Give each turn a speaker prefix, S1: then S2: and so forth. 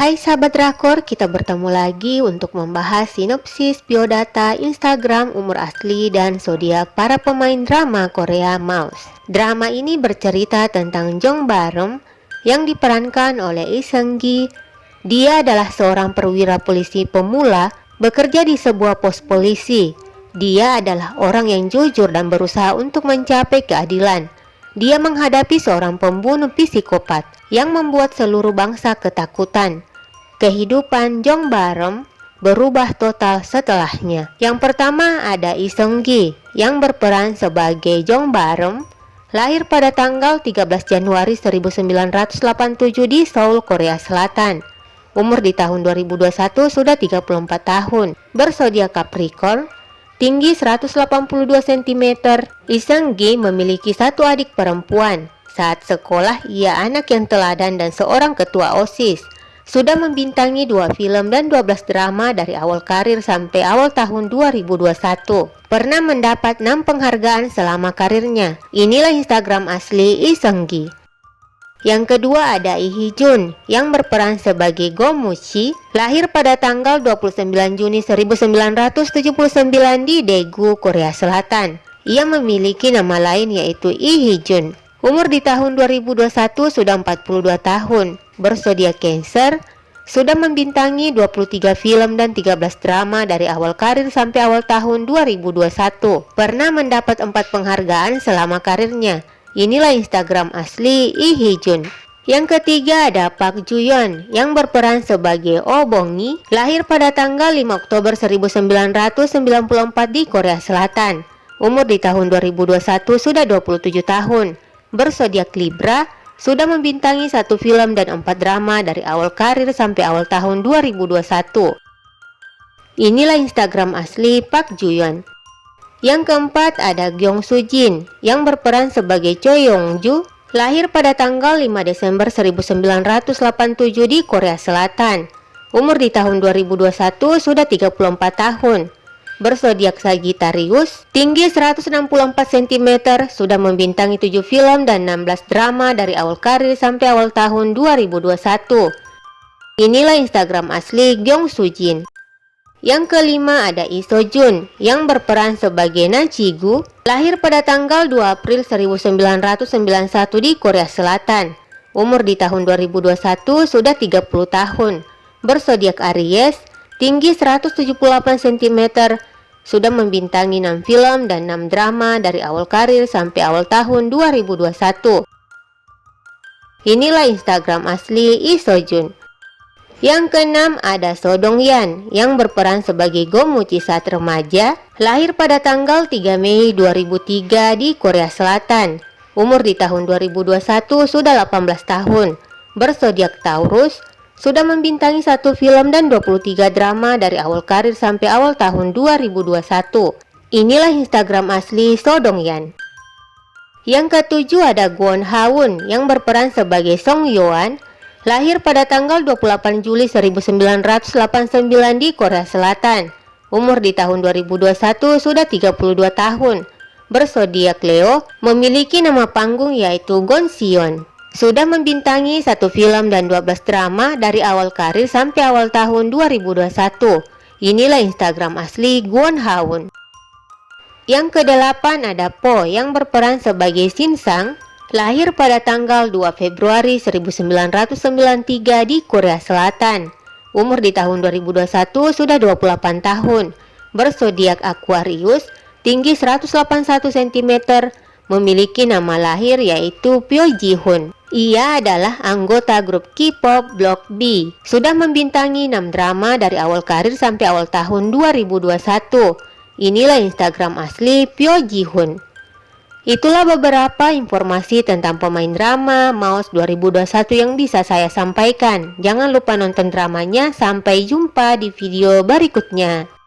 S1: Hai sahabat drakor, kita bertemu lagi untuk membahas sinopsis biodata Instagram umur asli dan zodiak para pemain drama Korea Mouse. Drama ini bercerita tentang Jong Barem yang diperankan oleh Lee Seung Gi. Dia adalah seorang perwira polisi pemula bekerja di sebuah pos polisi. Dia adalah orang yang jujur dan berusaha untuk mencapai keadilan. Dia menghadapi seorang pembunuh psikopat yang membuat seluruh bangsa ketakutan. Kehidupan Jong Barem berubah total setelahnya. Yang pertama ada Lee Seung Gi yang berperan sebagai Jong Barem, lahir pada tanggal 13 Januari 1987 di Seoul, Korea Selatan. Umur di tahun 2021 sudah 34 tahun, bersodiak Capricorn, tinggi 182 cm. Lee Seung Gi memiliki satu adik perempuan. Saat sekolah, ia anak yang teladan dan seorang ketua OSIS. Sudah membintangi dua film dan 12 drama dari awal karir sampai awal tahun 2021. Pernah mendapat 6 penghargaan selama karirnya. Inilah Instagram asli Lee Seung Gi. Yang kedua ada Lee Hee Jun yang berperan sebagai Go Mushi, lahir pada tanggal 29 Juni 1979 di Daegu, Korea Selatan. Ia memiliki nama lain yaitu Lee Hee Jun. Umur di tahun 2021 sudah 42 tahun, bersodiak Cancer, sudah membintangi 23 film dan 13 drama dari awal karir sampai awal tahun 2021. Pernah mendapat 4 penghargaan selama karirnya. Inilah Instagram asli Lee Hee. Yang ketiga ada Park Juyeon yang berperan sebagai Oh Bongi, lahir pada tanggal 5 Oktober 1994 di Korea Selatan. Umur di tahun 2021 sudah 27 tahun bersodiak Libra, sudah membintangi satu film dan empat drama dari awal karir sampai awal tahun 2021. Inilah Instagram asli Park Juyeon. Yang keempat ada Gyeong Soo Jin yang berperan sebagai Choi Yong Ju, lahir pada tanggal 5 Desember 1987 di Korea Selatan. Umur di tahun 2021 sudah 34 tahun bersodiak Sagittarius, tinggi 164 cm, sudah membintangi 7 film dan 16 drama dari awal karir sampai awal tahun 2021. Inilah Instagram asli Gyeong Sujin. Yang kelima ada Lee So Jun yang berperan sebagai Na Gu, lahir pada tanggal 2 April 1991 di Korea Selatan. Umur di tahun 2021 sudah 30 tahun. Bersodiak Aries, tinggi 178 cm, sudah membintangi 6 film dan 6 drama dari awal karir sampai awal tahun 2021. Inilah Instagram asli Lee Sojun. Yang keenam ada So Dong Yan yang berperan sebagai Gomuchi saat remaja, lahir pada tanggal 3 Mei 2003 di Korea Selatan. Umur di tahun 2021 sudah 18 tahun. Bersodiak Taurus, sudah membintangi satu film dan 23 drama dari awal karir sampai awal tahun 2021. Inilah Instagram asli Sodongyan. Yang ketujuh ada Kwon Haun yang berperan sebagai Song Yoan, lahir pada tanggal 28 Juli 1989 di Korea Selatan. Umur di tahun 2021 sudah 32 tahun. Bersodiak Leo, memiliki nama panggung yaitu Gon Sion. Sudah membintangi satu film dan 12 drama dari awal karir sampai awal tahun 2021. Inilah Instagram asli Gwon Haun. Yang kedelapan ada Po yang berperan sebagai Shin Sang, lahir pada tanggal 2 Februari 1993 di Korea Selatan. Umur di tahun 2021 sudah 28 tahun. Bersodiak Aquarius, tinggi 181 cm, memiliki nama lahir yaitu Pyo Ji Hoon. Ia adalah anggota grup K-pop Block B. Sudah membintangi 6 drama dari awal karir sampai awal tahun 2021. Inilah Instagram asli Pyo Ji Hoon. Itulah beberapa informasi tentang pemain drama Mouse 2021 yang bisa saya sampaikan. Jangan lupa nonton dramanya. Sampai jumpa di video berikutnya.